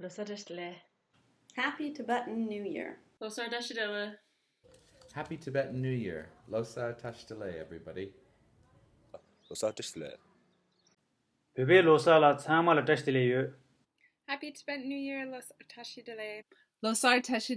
Losar. Happy Tibetan New Year. Losar Tashi Delek. Happy Tibetan New Year. Losar Tashtale, everybody. Losar Tashtale. Pepe losa la tsama la. Happy Tibetan New Year, Los Tashi Losar Tashi